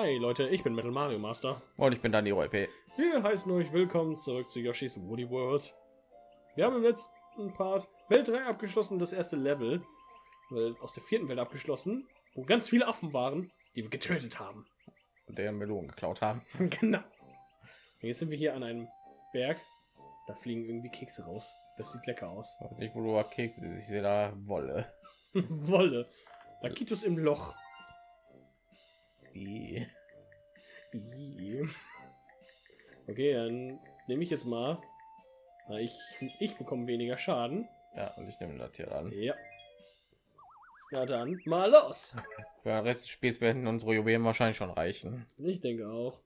Hi Leute, ich bin Metal Mario Master. Und ich bin dann die OP. Wir heißen euch willkommen zurück zu Yoshi's Woody World. Wir haben im letzten Part Welt 3 abgeschlossen, das erste Level. Welt aus der vierten Welt abgeschlossen, wo ganz viele Affen waren, die wir getötet haben. Und deren Melonen geklaut haben. genau. Jetzt sind wir hier an einem Berg. Da fliegen irgendwie Kekse raus. Das sieht lecker aus. Ich weiß nicht, wo du Kekse siehst. Ich sehe da Wolle. Wolle. Lakitus im Loch. Okay, dann nehme ich jetzt mal. Ich, ich bekomme weniger Schaden. Ja, und ich nehme das hier an. Ja. Na dann, mal los. Für den Rest des Spiels werden unsere Juwelen wahrscheinlich schon reichen. Ich denke auch.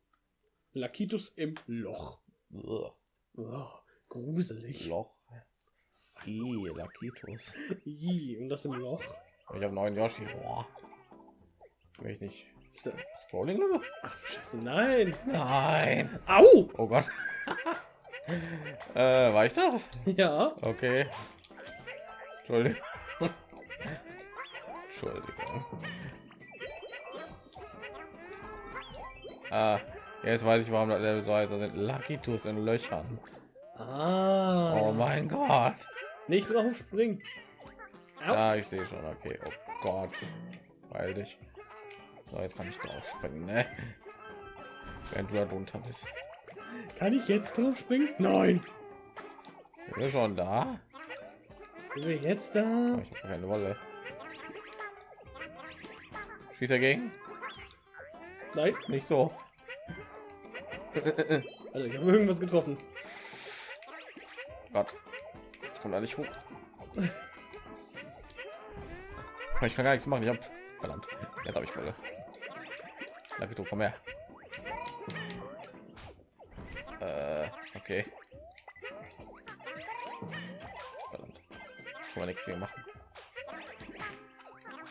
Lakitus im Loch. Ugh. Oh, gruselig. Loch. I, Lakitus. I, und das im Loch. Ich habe neuen Yoshi. Boah. Will ich nicht. Ist da- Scrolling Level? Ach Scheiße, nein. Nein. Au! Oh Gott. äh, war ich das? Ja. Okay. Entschuldigung. Entschuldigung. Ah, jetzt weiß ich, warum das Level so heißt. Da sind Lucky Tools in Löchern. Ah. Oh mein Gott. Nicht drauf springen. Ja, ich sehe schon. Okay. Oh Gott. Weil dich. So, jetzt kann ich drauf springen, ne? Wenn du da drunter bist. Kann ich jetzt drauf springen? Nein. Sind wir schon da? Sind wir jetzt da? Oh, ich habe keine Wolle. Schieß dagegen? Nein. Nicht so. Also ich habe irgendwas getroffen. Gott. Ich komme da nicht hoch. Ich kann gar nichts machen. Ich habe verdammt. Jetzt habe ich Wolle. Danke, komm her. Äh, okay. Verdammt. Kann man nichts gegen machen.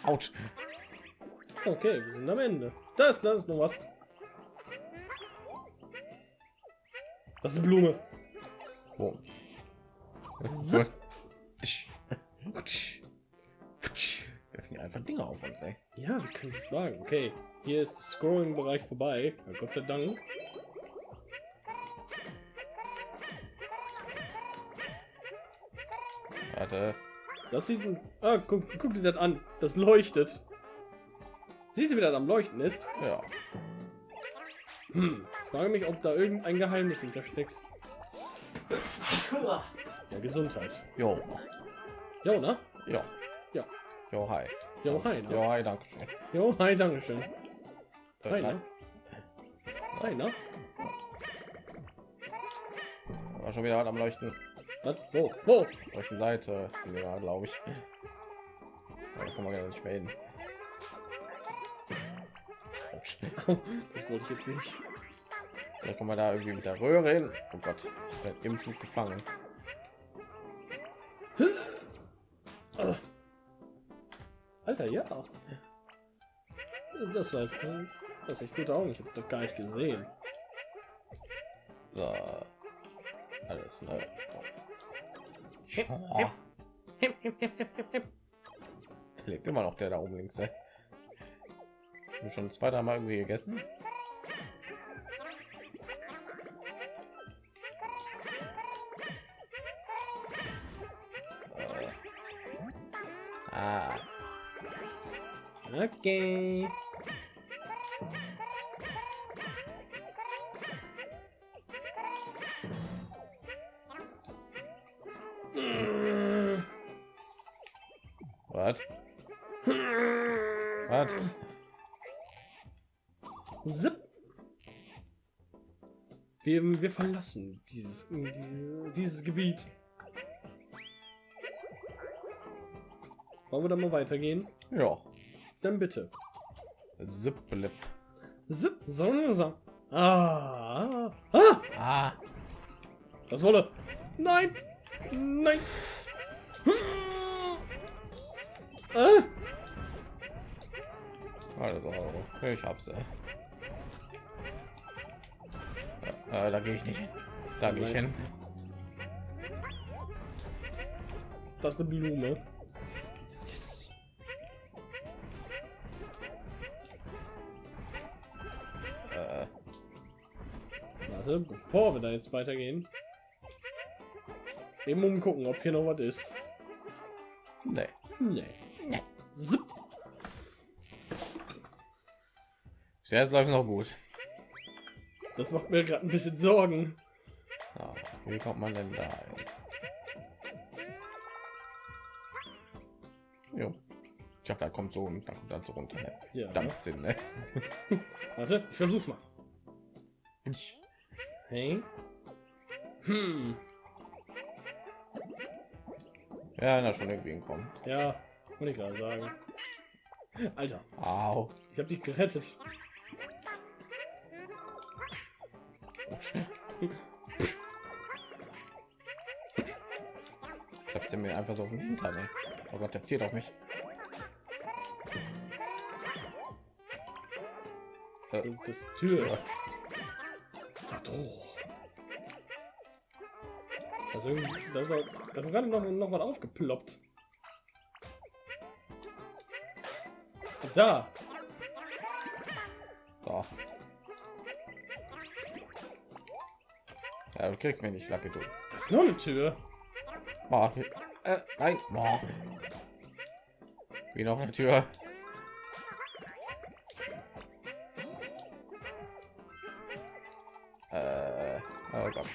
Autsch. Okay, wir sind am Ende. Da ist, da ist noch was. Das ist eine Blume. Oh. Das gut. Wir finden einfach Dinge auf uns, ey. Ja, wir können es wagen. Okay, hier ist der Scrolling-Bereich vorbei. Ja, Gott sei Dank. Warte. Das sieht... Ah, guck, guck dir das an. Das leuchtet. Siehst du, wie das am Leuchten ist? Ja. Hm. Ich frage mich, ob da irgendein Geheimnis hintersteckt. Ja, Gesundheit. Jo. Jo, ne? Ja. Ja. Jo, hi. Jo, hi, ne? Jo, hi, danke schön. Jo, hi, dankeschön. Hi, Äh, ne? Hi, ne? War schon wieder was am Leuchten. Was? Wo? Wo? Leuchten Seite. Ja, glaube ich. Da kann man ja nicht mehr hin. Das wollte ich jetzt nicht. Vielleicht kommen wir da irgendwie mit der Röhre hin. Oh Gott, im Flug gefangen. Alter, ja. Das war jetzt das ist echt gute Augen. Ich habe das gar nicht gesehen. So. Alles ne. Oh. Lebt immer noch der da oben links. Ey. Hab ich schon zwei, drei Mal irgendwie gegessen. Ah, Okay. Wir, verlassen dieses, dieses, dieses Gebiet. Wollen wir da mal weitergehen? Ja. Dann bitte. Zipplip. Zip, so, so. Ah, ah, Ah. das wolle. Nein, nein. Ah, Also, ich hab's. Äh. Äh, da gehe ich nicht hin. Da gehe ich hin. das ist eine Blume. Yes. Warte, bevor wir da jetzt weitergehen. Eben umgucken, ob hier noch was ist. Nee. Nee. Bis jetzt läuft noch gut. Das macht mir gerade ein bisschen Sorgen. Ja, wie kommt man denn da hin? Jo. Ich dachte, da kommt so und dann kommt dann so runter. Ne? Ja. Damit Sinn, ne? Warte, ich versuch mal. Hey. Hm. Ja, na schon irgendwie hinkommen. Ja, wollte ich gerade sagen. Alter, Au. ich habe dich gerettet. Ich hab's mir einfach so auf den Hintern, ey. Oh Gott, der zielt auf mich. Das ist das Tür. Also, das ist, das ist gerade noch, noch was aufgeploppt. Da. So. Ja, du kriegst mich nicht, Lucky, du. Das ist noch eine Tür. Oh, äh, nein. Oh. Wie noch eine Tür. Äh, oh Gott.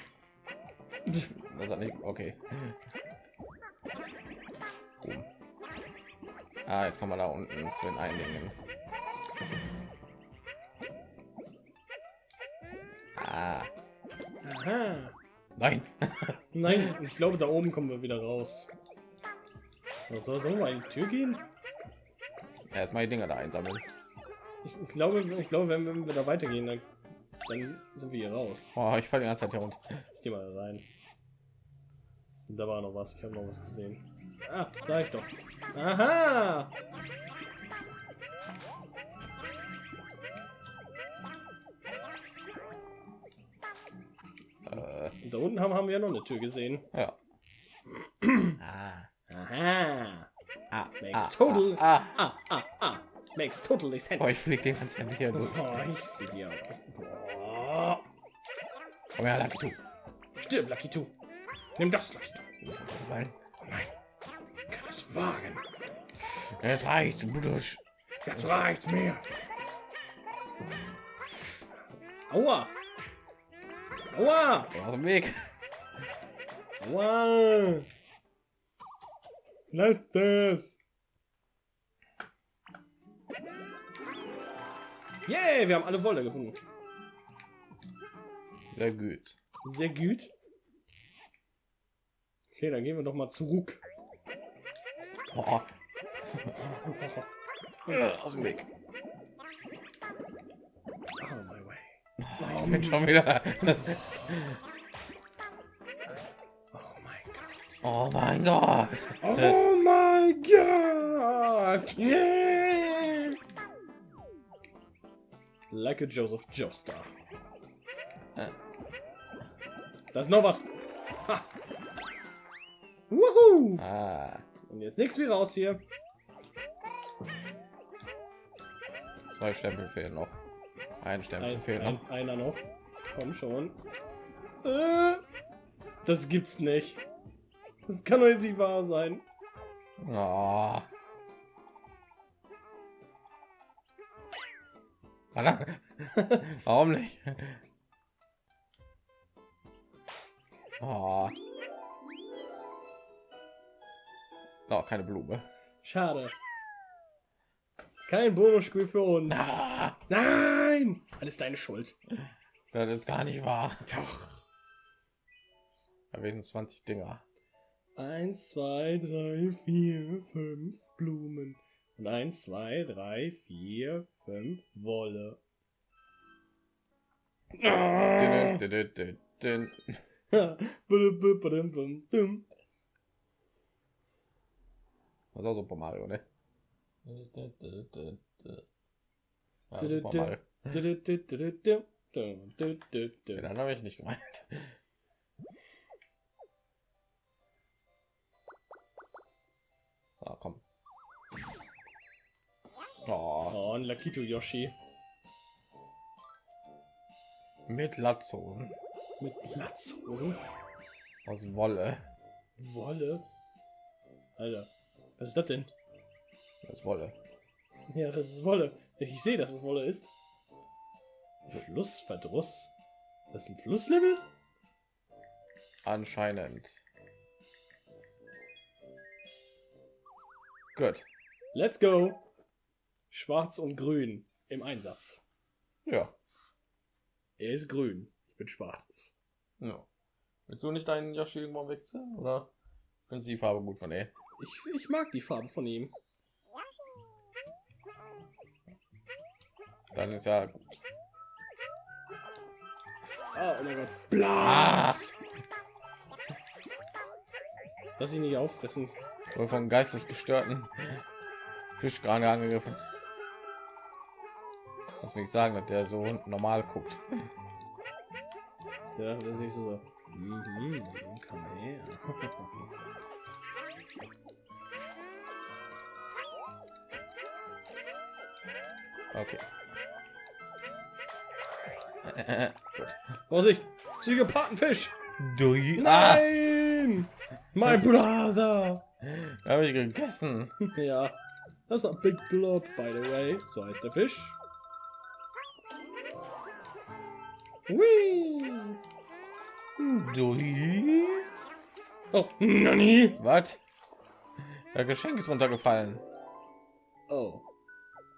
Das hat nicht. Okay. Boom. Ah, jetzt kann man da unten zu den Eindingen. nein. Ich glaube, da oben kommen wir wieder raus. Was soll sollen wir in die Tür gehen? Ja, jetzt mal die Dinger da einsammeln. Ich, ich glaube, ich glaube, wenn, wenn wir da weitergehen, dann, dann sind wir hier raus. Oh, ich falle die ganze Zeit hier runter. Ich gehe mal da rein. Da war noch was. Ich habe noch was gesehen. Ah, da ich doch. Aha! Und da unten haben, haben wir ja noch eine Tür gesehen. ja. ah. Aha! Ah, Makes total. Ah, Ah, ah, ah. Makes totally sense. oh, ich flieg den Zeit hier durch. Oh, ich fliege hier. Boah. Komm her, Lucky, du. Stirb, Lucky 2. Nimm das, Lucky 2. Nein. Nein. Ich kann es wagen. Jetzt reicht's, Bruder. Jetzt reicht's mir. Aua. Aua. Aus dem Weg. Lass das. Yay, wir haben alle Wolle gefunden. Sehr gut. Sehr gut. Okay, dann gehen wir doch mal zurück. Oh. Aus dem Weg. Oh. Ich bin schon wieder. Oh mein Gott. Oh mein Gott. Oh mein Gott! Yeah! Like a Joseph Joestar. Äh. Da ist noch was. Ha. Ah, Und jetzt nichts wie raus hier. zwei Stempel fehlen noch. Ein Stempel Ein, fehlt ein, noch. einer noch. Komm schon. Äh, das gibt's nicht. Das kann doch jetzt nicht wahr sein. Oh. Warum nicht? Oh. Oh, keine Blume. Schade. Kein Bonusspiel für uns. Ah, Nein! Alles deine Schuld. das ist gar nicht wahr. Doch. Da werden 20 Dinger. Eins, zwei, drei, vier, fünf Blumen. Und eins, zwei, drei, vier, fünf Wolle. Dün, dün, dün, dün. Das ist auch Super Mario, ne? Ja, Super. Mario. Ja, dann habe ich nicht gemeint. Ah, komm. Oh, Oh, ein Lakito Yoshi. mit Latzhosen. Mit Latzhosen. Aus Wolle. Wolle. Alter, was ist das denn? Das ist Wolle. Ja, das ist Wolle. Ich sehe, dass es Wolle ist. Flussverdruss. Das ist ein Flusslevel? Anscheinend. Gut. Let's go. Schwarz und grün im Einsatz. Ja. Er ist grün. Ich bin schwarz. ja. Willst du nicht deinen Yoshi irgendwann wechseln? Oder findest du die Farbe gut von ey? Ich, ich mag die Farbe von ihm. Dann ist ja. Ah, oh mein Gott. Blas! Lass ihn nicht auffressen. Wohl von geistesgestörten Fisch gerade angegriffen. Muss nicht sagen, dass der so normal guckt. Ja, das ist nicht so. Mhm, komm her. Okay. Gut. Vorsicht! Psychopathenfisch! Dui. Ah, Nein! My brother! habe ich gegessen. Ja. Das ist ein Big Blob, by the way. So heißt der Fisch. Whee! Dui. Oh, Nani! Was? Der Geschenk ist runtergefallen. Oh.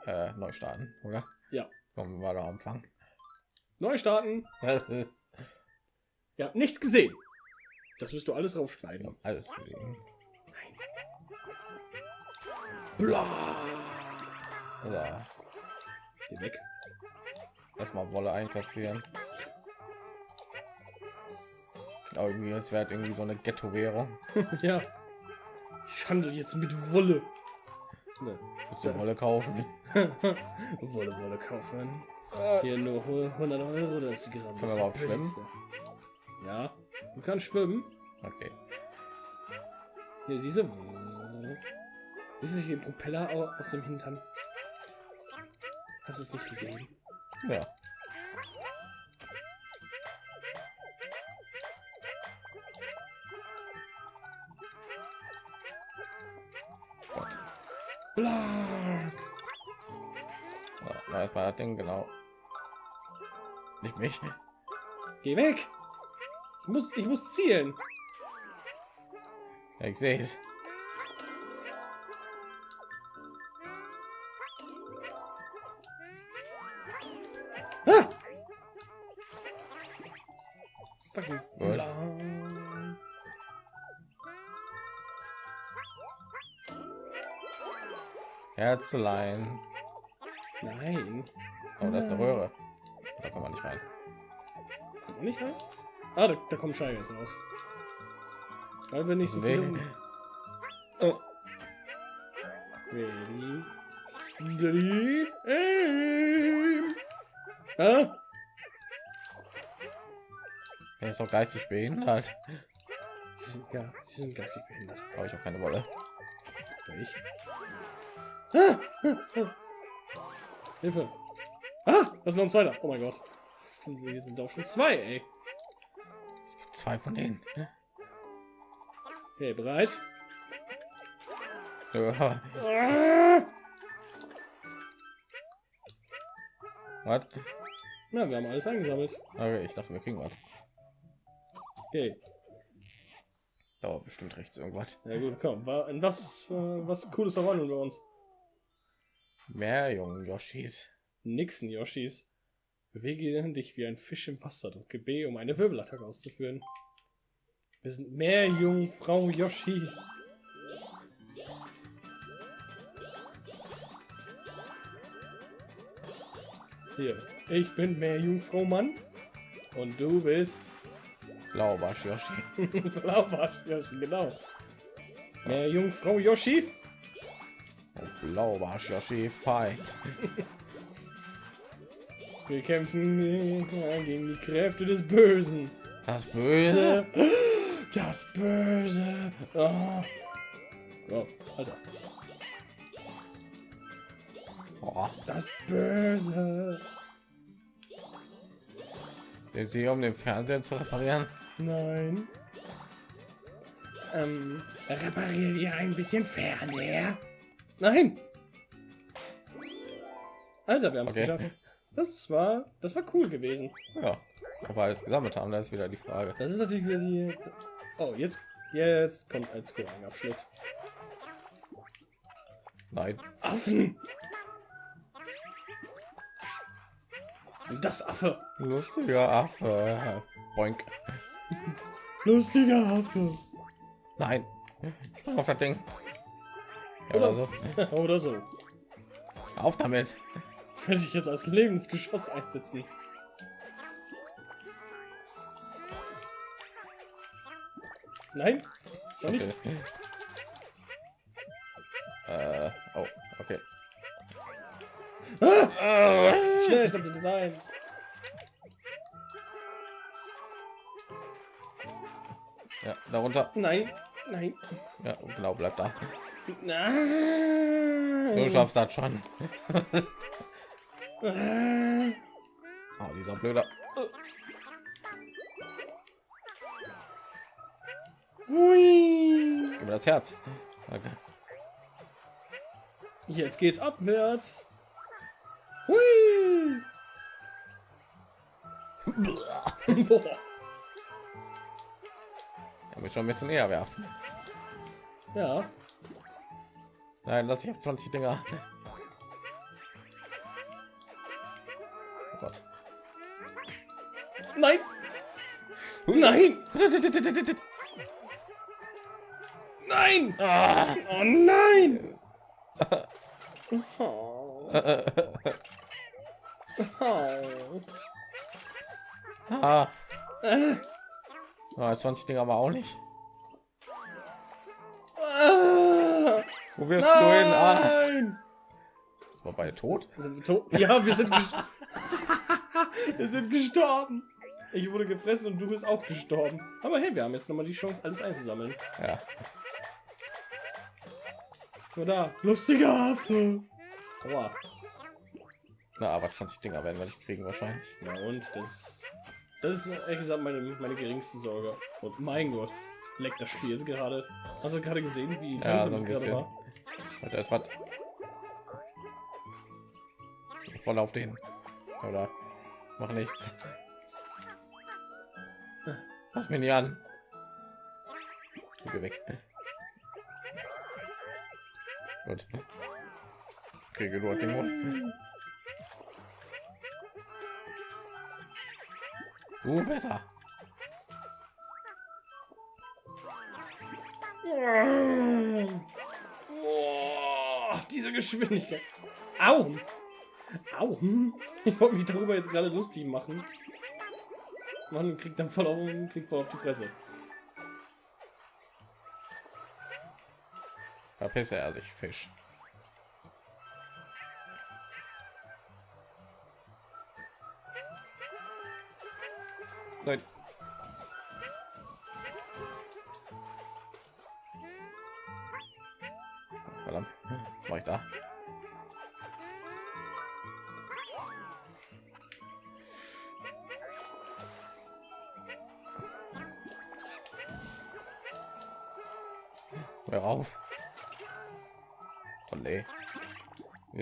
Äh, neu starten, oder? Ja. Kommen wir da am Anfang. Neu starten. Ihr habt nichts gesehen. Das wirst du alles raufschneiden. Alles gesehen. Bla. So, Geh weg. erstmal Wolle einkassieren. Genau, irgendwie, es wäre irgendwie so eine Ghetto-Währung. ja. Ich handle jetzt mit Wolle. Ne. Willst du Wolle kaufen? Wolle, Wolle kaufen. Hier nur 100 Euro das Gramm. Können wir Das überhaupt schwimmen? Ja, du kannst schwimmen. Okay. Hier, siehst du? Siehst du den Propeller au- aus dem Hintern? Hast du es nicht gesehen? Ja. Gott. Blank. Ja, da ist mal das Ding, genau. Nicht mich. Geh weg! Ich muss, ich muss zielen. Ja, ich sehe es. Ah! Gut. Herzlein. Nein. Oh, da ist eine Röhre. Da kann man nicht rein. Kommt man nicht rein? Ah, da, da kommen Scheiben jetzt raus. Weil wir nicht so Nee. viel. Oh. Ready. Steady. Aim. Ah? Er ist doch geistig behindert. Sie sind, ja, sie sind geistig behindert. Habe ich auch keine Wolle. Ich? Ah! Ah! Ah! Hilfe! Das ist noch ein zweiter. Oh mein Gott. Wir sind doch schon zwei, ey. Es gibt zwei von denen. Okay, bereit? Ja. Ah! Was? Na, wir haben alles eingesammelt. Okay, ich dachte, wir kriegen was. Okay. Dauert bestimmt rechts irgendwas. Ja gut, komm. Wa- In was, äh, was Cooles verwandeln wir uns? Mehr jungen Yoshis. Nixon, Yoshis. Bewege dich wie ein Fisch im Wasser. Drücke B, um eine Wirbelattacke auszuführen. Wir sind mehr Jungfrau Yoshi. Hier, ich bin mehr Jungfrau Mann. Und du bist Blaubarsch Yoshi. Blaubarsch Yoshi, genau. Mehr Jungfrau Yoshi. Und Blaubarsch Yoshi fight. Wir kämpfen gegen die Kräfte des Bösen. Das Böse. Das Böse. Oh. Oh, Alter. Oh, Das Böse. Sind Sie um den Fernseher zu reparieren? Nein. Ähm, repariert ihr ein bisschen Fernseher? Nein. Alter, wir haben es Okay. geschafft. Das war, das war cool gewesen. Ja, wir alles gesammelt haben, das ist wieder die Frage. Das ist natürlich wieder die. Oh, jetzt, jetzt kommt ein Scoring-Abschnitt. Nein. Affen. Das Affe. Lustiger Affe. Boink. Lustiger Affe. Nein. Auf das Ding. Ja, oder so. Oder so. Auf damit. Ich werde dich jetzt als Lebensgeschoss einsetzen. Nein? Noch nicht? Okay. Äh, oh, okay. Ah! Schnell, bitte, nein. Ja, darunter. Nein, nein, Ja, genau, bleib da. nein. Du schaffst das schon. Ah. Oh, dieser blöder. Hui. Gib mir das Herz. Okay. Jetzt geht's abwärts. Hui. Er muss schon ein bisschen näher werfen. Ja. Nein, lass ich auf 20 Dinger. Nein. Nein. Ah. Oh nein. Oh. Oh. ah. Ah, 20 Dinger aber auch nicht. Wo wirst du hin? Ah. Nein. Wobei tot? Sind wir tot? Ja, wir sind, wir sind gestorben. Ich wurde gefressen und du bist auch gestorben. Aber hey, wir haben jetzt noch mal die Chance, alles einzusammeln. Ja. Nur da. Lustiger Affe. Aua. Na, aber 20 Dinger werden wir nicht kriegen wahrscheinlich. Ja, und das, das ist ehrlich gesagt meine, meine geringste Sorge. Und mein Gott, leckt das Spiel jetzt gerade. Hast du gerade gesehen, wie Ja, so gerade war? Und da ist was. Voll auf den. Oder mach nichts. Lass mich nicht an. Geh weg. Gut. Kriege nur den Mund. Du besser. Oh, diese Geschwindigkeit. Au. Au. Ich wollte mich darüber jetzt gerade lustig machen. Man kriegt dann voll auf, kriegt voll auf die Fresse. Verpisse er sich, Fisch. Nein.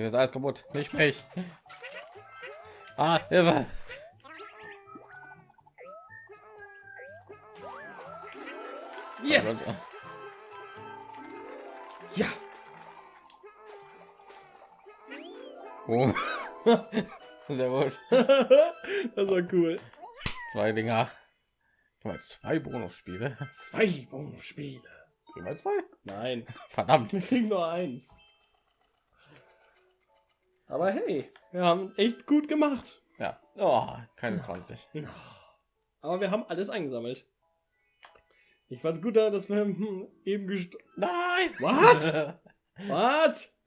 Ist alles kaputt. Nicht mich. Ah, Hilfe. Yes! Ja! Oh. Sehr gut. das war cool. Zwei Dinger. Mal, zwei Bonusspiele. Zwei Bonusspiele. Immer zwei. Nein, Verdammt. wir kriegen nur eins. Aber hey, wir haben echt gut gemacht. Ja. Oh, keine 20. Aber wir haben alles eingesammelt. Ich fand's gut, dass wir hm, eben gestorben. Nein. What? Was?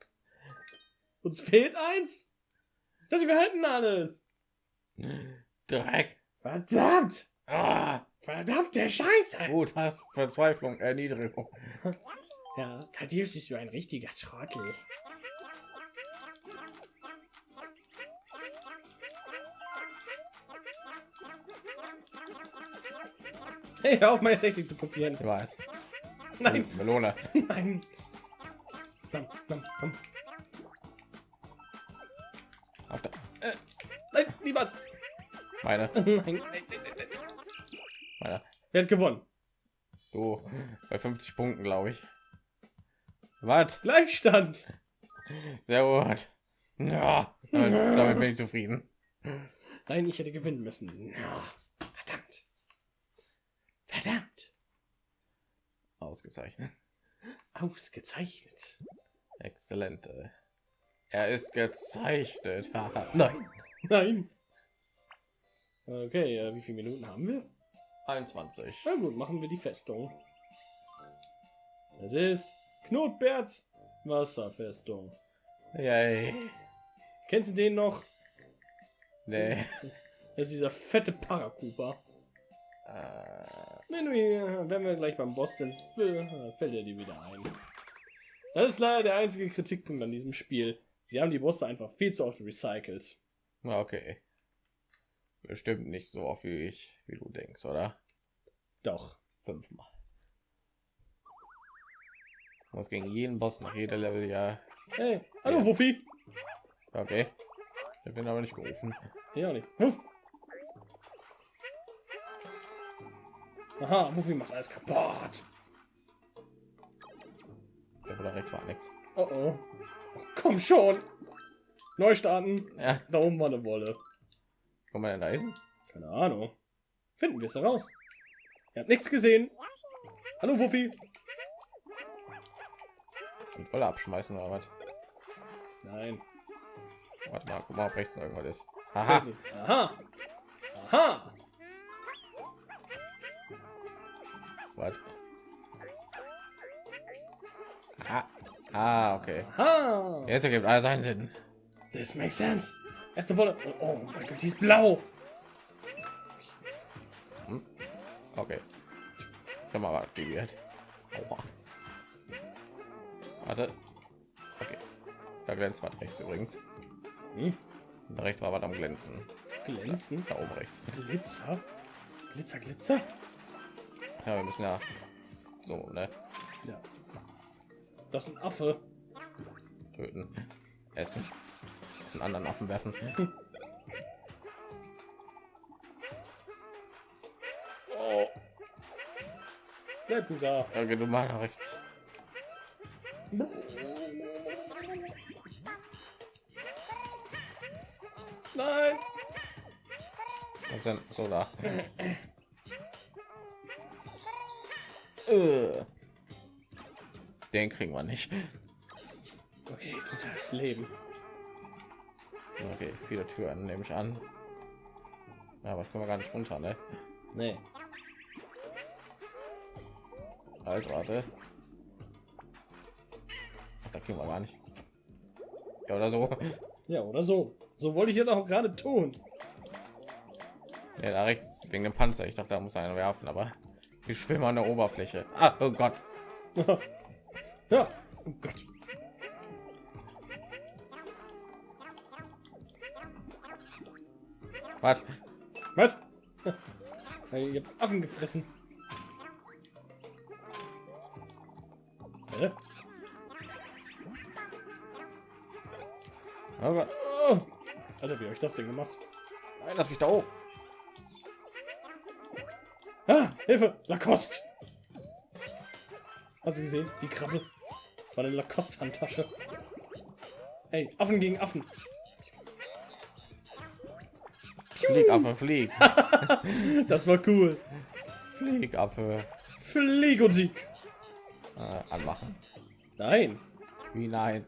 Uns fehlt eins? Ich dachte, wir hätten alles. Dreck. Verdammt! Ah, Verdammte Scheiße! gut, hast Verzweiflung, Erniedrigung. Ja, Thaddeus ist so ein richtiger Trottel. Hey, hör auf meine Technik zu kopieren. Ich weiß. Nein, Melone. nein. Nam, nam, nam. Auf der, Nein, niemals. meine, Nein, meine. Wer hat gewonnen? Du bei 50 Punkten, glaube ich. Was? Gleichstand. Sehr gut. Ja, damit, damit bin ich zufrieden. Nein, ich hätte gewinnen müssen. Ja. Verdammt. Ausgezeichnet. Ausgezeichnet. Exzellent. äh. Er ist gezeichnet. Nein. Nein. Okay, äh, wie viele Minuten haben wir? 21. Na gut, machen wir die Festung. Es ist Knotberts Wasserfestung. Yay. Kennst du den noch? Nee. Das ist dieser fette Paracuba. Äh, Wenn wir wenn wir gleich beim Boss sind, äh, fällt er dir wieder ein. Das ist leider der einzige Kritikpunkt an diesem Spiel. Sie haben die Bosse einfach viel zu oft recycelt. na, okay. Bestimmt nicht so oft wie ich, wie du denkst, oder? Doch. Fünfmal. Muss gegen jeden Boss nach jeder Level ja. Hey, hallo Ja. Wuffi. Okay. Ich bin aber nicht gerufen. Ja, nicht. Huff. Aha, Wuffi macht alles kaputt. Da da rechts war nichts. Oh oh. oh komm schon. Neu starten. Ja, Da oben war eine Wolle. komm mal da hin. Keine Ahnung. Finden wir es heraus. Ihr habt nichts gesehen. Hallo Wuffi. Und voll abschmeißen oder was? Nein. Warte mal, guck mal, ob rechts noch irgendwas ist. Aha. Aha. Aha. Was? Ah. ah, okay. Aha. Jetzt ergibt alles einen Sinn. This makes sense. Erste Wolle. Oh, oh mein Gott, die ist blau. Okay. Hab mal was aktiviert. Aua. Warte. Okay. Da glänzt was rechts übrigens. Hm? Da rechts war was am Glänzen. Glänzen. Da oben rechts. Glitzer. Glitzer, Glitzer. Ja, wir müssen ja so ne Ja. Das ist ein Affe. töten, essen, einen anderen Affen werfen. Oh. Bleib du da. Okay, du mal nach rechts. Nein. Was denn so da? Den kriegen wir nicht. Okay, das Leben. Okay, viele Türen nehme ich an. Ja, aber können wir gar nicht runter, ne? Nee. Halt, warte. Ach, da kriegen wir gar nicht. Ja, oder so. Ja, oder so. So wollte ich jetzt auch gerade tun. Ja, da rechts wegen dem Panzer. Ich dachte, da muss einer werfen, aber wir schwimmen an der Oberfläche. Ah, oh Gott. ja. Oh Gott. Was? Was? Ich hab Affen gefressen. Hä? Oh Gott. Oh. Alter, wie habe ich das denn gemacht? Nein, lass mich da hoch. Ah, Hilfe! Lacoste! Hast du gesehen? Die Krabbe. War eine Lacoste-Handtasche. Ey, Affen gegen Affen. Flieg, Affe, flieg. Das war cool. Flieg, Affe. Flieg und Sieg. Äh, anmachen. Nein. Wie nein?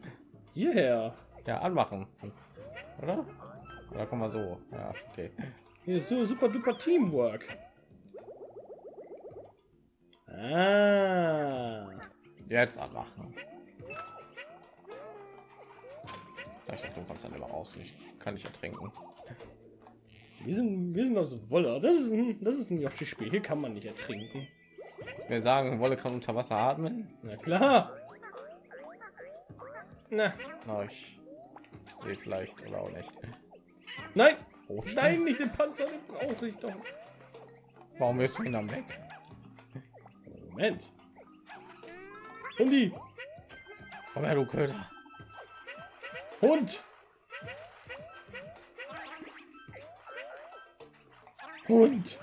Hierher. Ja, anmachen. Oder? Oder komm mal so. Ja, okay. Hier ist so super duper Teamwork. Ah. Jetzt anmachen. Ich dachte, du kommst dann immer raus. Ich kann nicht ertrinken. Wir sind, wir sind aus Wolle. Das ist ein, das ist ein Yoshi-Spiel. Hier kann man nicht ertrinken. Wir sagen, Wolle kann unter Wasser atmen. Na klar. Na, Na, ich sehe vielleicht oder auch nicht. nein. Oh, Nein, nicht den Panzer. Den brauche ich doch. Warum willst du ihn am weg? Moment. Hundi. Komm her, du Köter. Hund. Hund.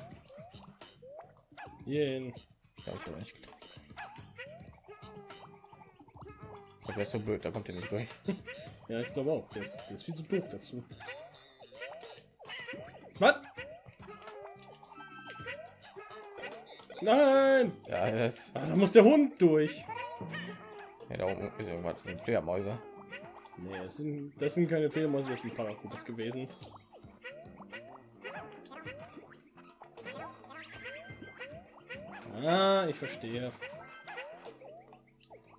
Jen. Ja, ich habe nicht getroffen. Aber der ist so blöd, da kommt er nicht durch. Ja, ich glaube auch. Der ist, der ist viel zu doof dazu. Was? Nein! Ja, das, Ah, da muss der Hund durch. ja, da oben ist irgendwas. Das sind Fledermäuse. Nee, das sind, das sind keine Fledermäuse, das sind Paracudas gewesen. Ah, ich verstehe.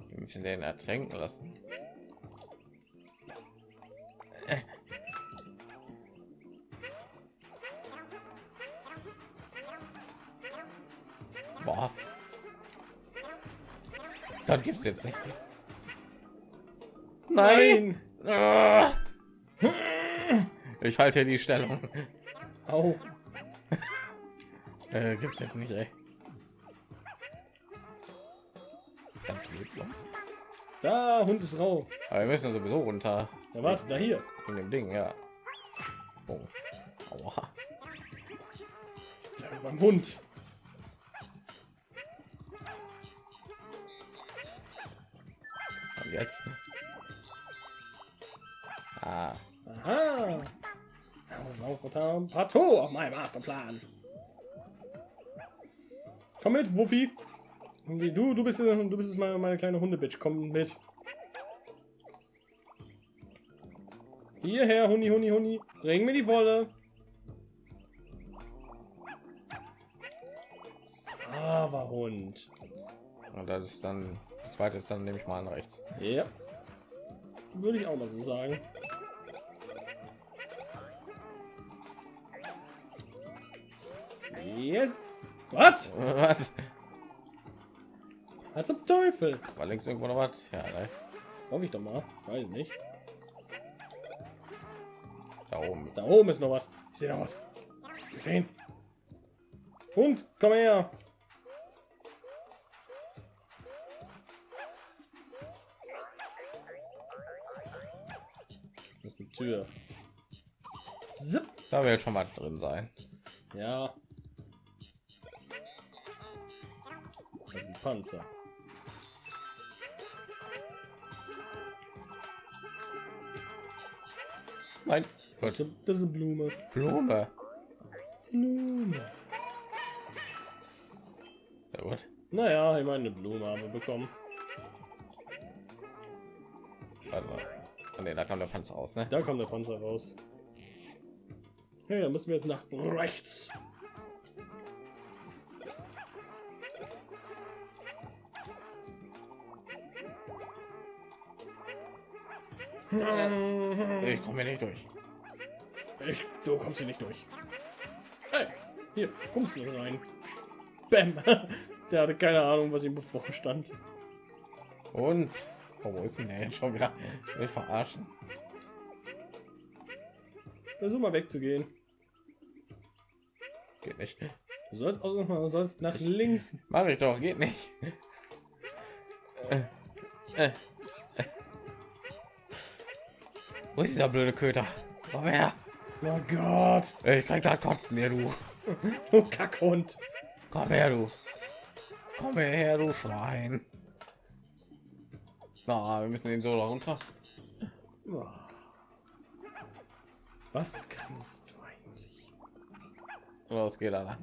Wir müssen den ertränken lassen. Gibt's jetzt nicht. Nein! Ah! Ich halte hier die Stellung. Au. Äh, gibt's jetzt nicht, ey. Da, Hund ist rau. Aber wir müssen sowieso runter. Ja, warte, da hier. In dem Ding, ja. Oh. Aua. Ja, beim Hund. Jetzt? Ah. Aha. Pato auf meinem Masterplan. Komm mit, Wuffi. Du, du bist, du bist meine, meine kleine Hundebitch. Komm mit. Hierher, Huni, Huni, Huni. Bring mir die Wolle. Aber Hund. Und das ist dann, zweite ist dann nehme ich mal an rechts. Ja. Würde ich auch mal so sagen. Yes. Was? Was? Was zum Teufel? War links irgendwo noch was? Ja, ne? Hoffe ich doch mal. Weiß nicht. da oben. Da oben ist noch was. Ich sehe noch was. Gesehen? Hund, komm her. Tür. Zip. Da wird schon mal drin sein. Ja. Das ist ein Panzer. Nein. Ist, das ist eine Blume. Blume. Blume. Sehr gut. Naja, ich meine, eine Blume haben wir bekommen. Oh, nee, da kam der Panzer aus, ne? Da kommt der Panzer raus. Hey, da müssen wir jetzt nach rechts. Ich komme hier nicht durch. Ich, du kommst hier nicht durch. Hey, hier, kommst du rein. Bam. Der hatte keine Ahnung, was ihm bevorstand. Und oh, wo ist denn der jetzt schon wieder? Will ich verarschen? Versuch mal wegzugehen. Geht nicht. Du sollst auch noch mal, du sollst nach links. Mach ich doch, geht nicht. Äh, äh, äh. Wo ist dieser blöde Köter? Komm her. Oh Gott. Ich krieg da kotzen hier, du. Du Kackhund. Komm her, du. Komm her, du Schwein. Na, wir müssen den so runter. Was kannst du eigentlich? Los, geht da lang.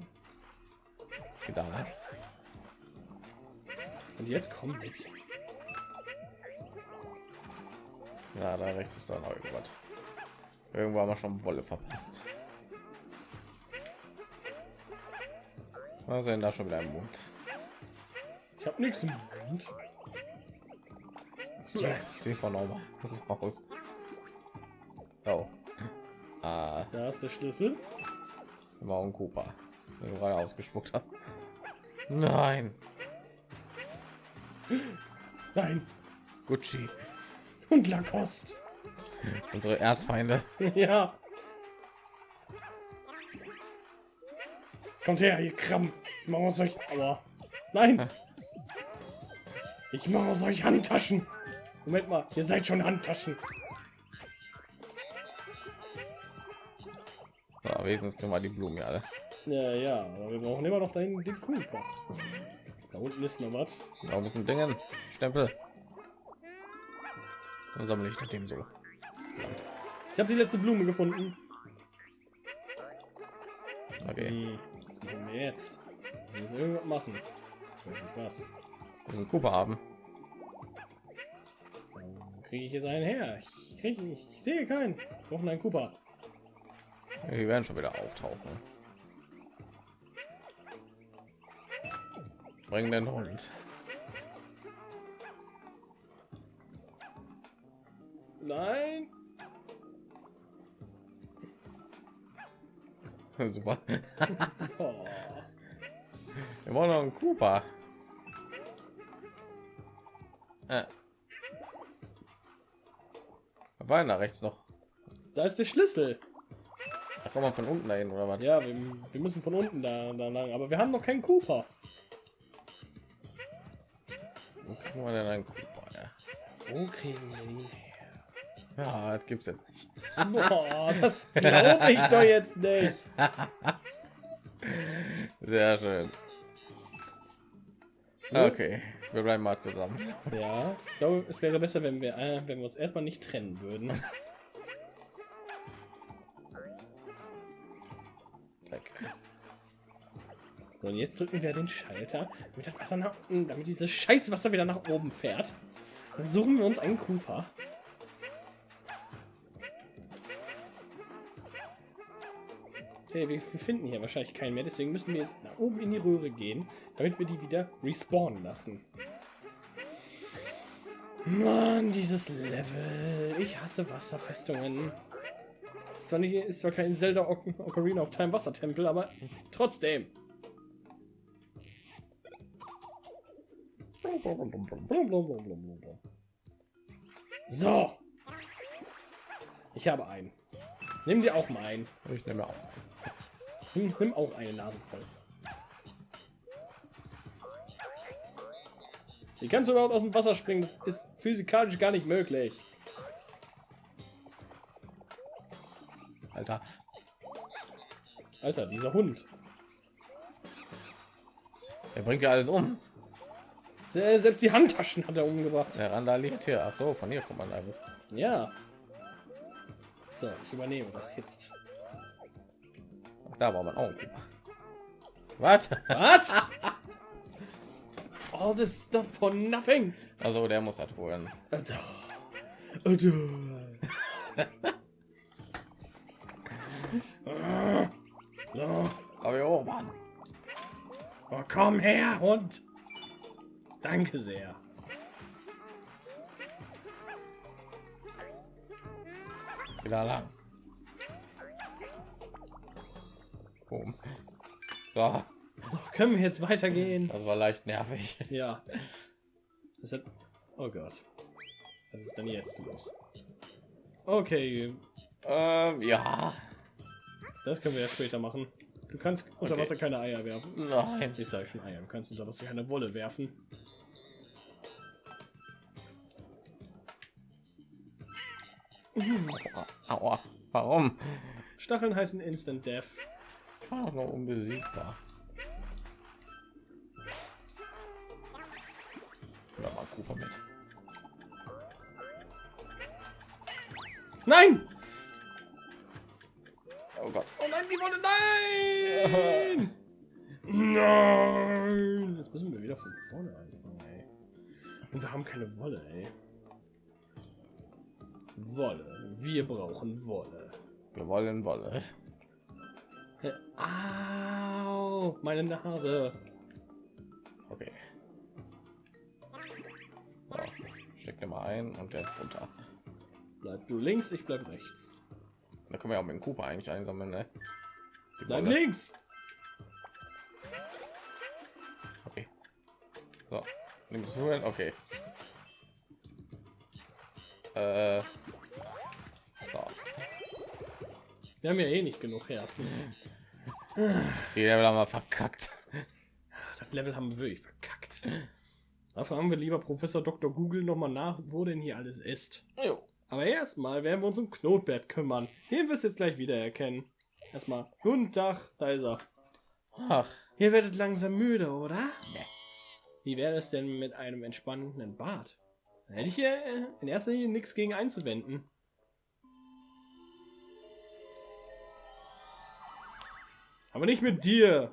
Geht da lang. Und jetzt komm mit. Ja, da rechts ist da noch irgendwas. Irgendwo haben wir schon Wolle verpasst. Was ist denn da schon wieder im Mund? Ich hab nichts im Mund. Ich sehe seh von Norma aus. Oh. Ah, Da ist der Schlüssel. war ein Cooper. Den gerade ausgespuckt habe. Nein. Nein. Gucci. Und Lacoste. Unsere Erzfeinde. ja. Kommt her, ihr Kram. Ich mach aus euch. Aua. Nein. Ich mache aus euch Handtaschen. Moment mal, ihr seid schon Handtaschen. So, wenigstens kriegen wir die Blumen ja alle. Ja, ja, aber wir brauchen immer noch den, den Cooper. Da unten ist noch was. Ein bisschen Dingen. Stempel. Dann sammle ich nach dem so. Ich habe die letzte Blume gefunden. Okay. Hm, was machen wir jetzt? Wir müssen irgendwas machen. Ich weiß nicht was. Wir müssen Cooper haben. Kriege ich jetzt einen her. Ich, krieg, ich, ich sehe keinen. Wir brauchen einen Cooper. Die werden schon wieder auftauchen. Bring den Hund. Nein. Super. Oh. Wir wollen noch einen Cooper. Äh. War da rechts noch? Da ist der Schlüssel. Da kommt man von unten dahin oder was? Ja, wir, wir müssen von unten da, da lang. Aber wir haben noch keinen Cooper. Wo kriegen wir denn einen Cooper? Ja, Wo kriegen wir ihn her? ja das gibt's jetzt nicht. Boah, das glaube ich doch jetzt nicht. Sehr schön. Okay, wir bleiben mal zusammen. Ja, ich glaube, es wäre besser, wenn wir, äh, wenn wir uns erstmal nicht trennen würden. So, und jetzt drücken wir den Schalter, damit das Wasser nach unten, damit dieses scheiß Wasser wieder nach oben fährt. Dann suchen wir uns einen Cooper. Okay, wir, finden hier wahrscheinlich keinen mehr, deswegen müssen wir jetzt nach oben in die Röhre gehen, damit wir die wieder respawnen lassen. Mann, dieses Level. Ich hasse Wasserfestungen. Ist zwar, nicht, ist zwar kein Zelda Oc Ocarina of Time Wassertempel, aber trotzdem. So. Ich habe einen. Nimm dir auch mal einen. Ich nehme auch. Nimm, nimm auch eine Nase voll. Wie kannst du überhaupt aus dem Wasser springen? Das ist physikalisch gar nicht möglich. Alter. Alter, dieser Hund. Er bringt ja alles um. Se- Selbst die Handtaschen hat er umgebracht. Der randaliert hier. Ach so, von hier kommt man einfach. Ja. So, ich übernehme das jetzt. Da war man auch. Was? Was? All this stuff for nothing. Also der muss halt holen. Aber hoch, Mann. Oh, komm her, Hund. Danke sehr. Wieder lang. Boom. So, können wir jetzt weitergehen? das war leicht nervig. Ja. Das hat... Oh Gott. Was ist denn jetzt los? Okay, Ähm, ja. das können wir ja später machen. Du kannst unter Okay. Wasser keine Eier werfen. Nein. Ich sage schon Eier. Du kannst unter Wasser keine Wolle werfen. Aua. Warum? Stacheln heißen Instant Death. Doch noch unbesiegbar. Ja, mal Cooper mit. Nein! Oh Gott. Oh nein, die Wolle! Nein! Nein! Jetzt müssen wir wieder von vorne anfangen, ey. Und wir haben keine Wolle, ey. Wolle. Wir brauchen Wolle. Wir wollen Wolle. Au! Meine Nase. Okay. So, steck den mal ein und jetzt runter. Bleib du links, ich bleib rechts. Da können wir auch mit dem Cooper eigentlich einsammeln, ne? Die Bleib Wolle. links! Okay. So, du hin? Okay. Äh. So. Wir haben ja eh nicht genug Herzen. Die Level haben wir verkackt. Das Level haben wir wirklich verkackt. Dafür haben wir lieber Professor Dr. Google noch mal nach, wo denn hier alles ist. Jo. Aber erstmal werden wir uns um Knotbert kümmern. Den wirst du jetzt gleich wieder erkennen. Erstmal, guten Tag, da ist er. Ach, Ihr werdet langsam müde, oder? Nee. Wie wäre es denn mit einem entspannenden Bad? Da hätte ich hier in erster Linie nichts gegen einzuwenden. Aber nicht mit dir.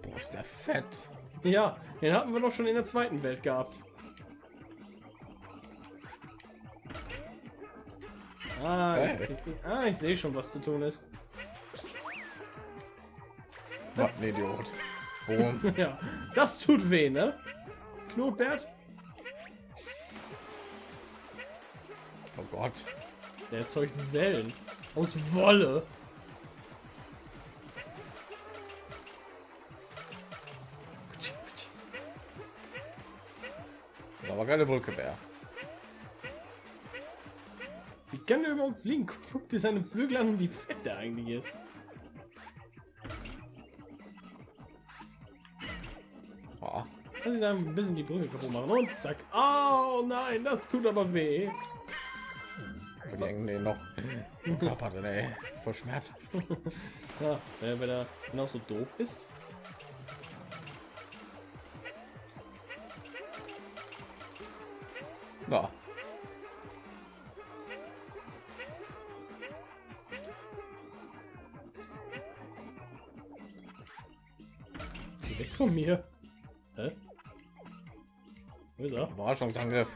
boah, ist der fett. Ja, den hatten wir doch schon in der zweiten Welt gehabt. Ah, Hä? ich, ah, ich sehe schon, was zu tun ist. Was ein Idiot. Boom. Ja, das tut weh, ne? Knotbert? Oh Gott. Der erzeugt Wellen. Aus Wolle. Aber keine Brücke mehr. Wie kann der überhaupt fliegen? Guck dir seine Flügel an, wie fett der eigentlich ist. Oh, ihn da ein bisschen die Brücke kaputt machen. Und zack. Oh nein, das tut aber weh. die hängen den noch. Körper drin, ey. Voll schmerzhaft. Ja, wenn wenn er genauso doof ist. Geh weg von mir. Hä? Wo ist er? Überraschungsangriff.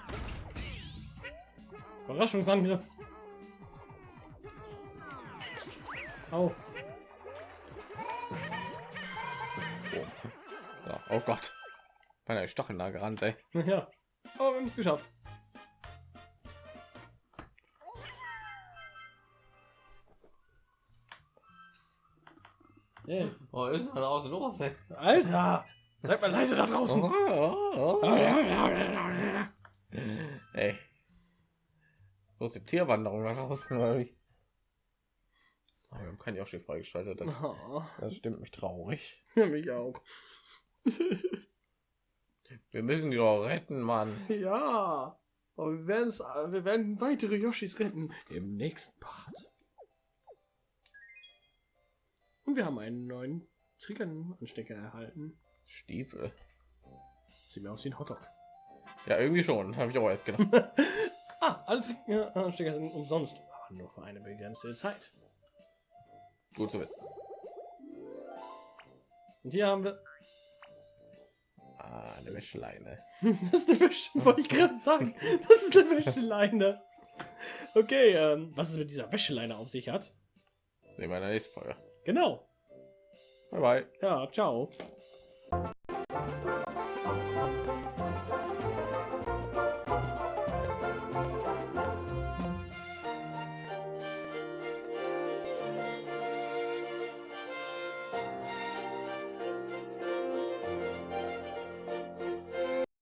Überraschungsangriff. Au. Ja, oh Gott. Meine Stacheln da gerannt, ey. Ja. Aber wir haben es geschafft. Oh, ist denn da außen los, ey? Alter! Seid mal leise da draußen! Ey. Los, die Tierwanderung da draußen, oder wie? Oh, wir haben kein Yoshi freigeschaltet. Das, Oh, das stimmt mich traurig. mich auch. Wir müssen die doch retten, Mann. Ja. Aber wir werden es, wir werden weitere Yoshis retten im nächsten Part. Und wir haben einen neuen Triggernanstecker erhalten. Stiefel. Sieht mir aus wie ein Hotdog. Ja, irgendwie schon. Habe ich auch erst gedacht. Ah, alle Triggeranstecker sind umsonst, aber nur für eine begrenzte Zeit. Gut zu wissen. Und hier haben wir. Ah, eine Wäscheleine. Das ist eine Wäsche, wollte ich gerade sagen. Das ist eine Wäscheleine. Okay, ähm, was es mit dieser Wäscheleine auf sich hat. Sehen wir in der nächsten Folge. Genau. Bye bye. Ja, ciao.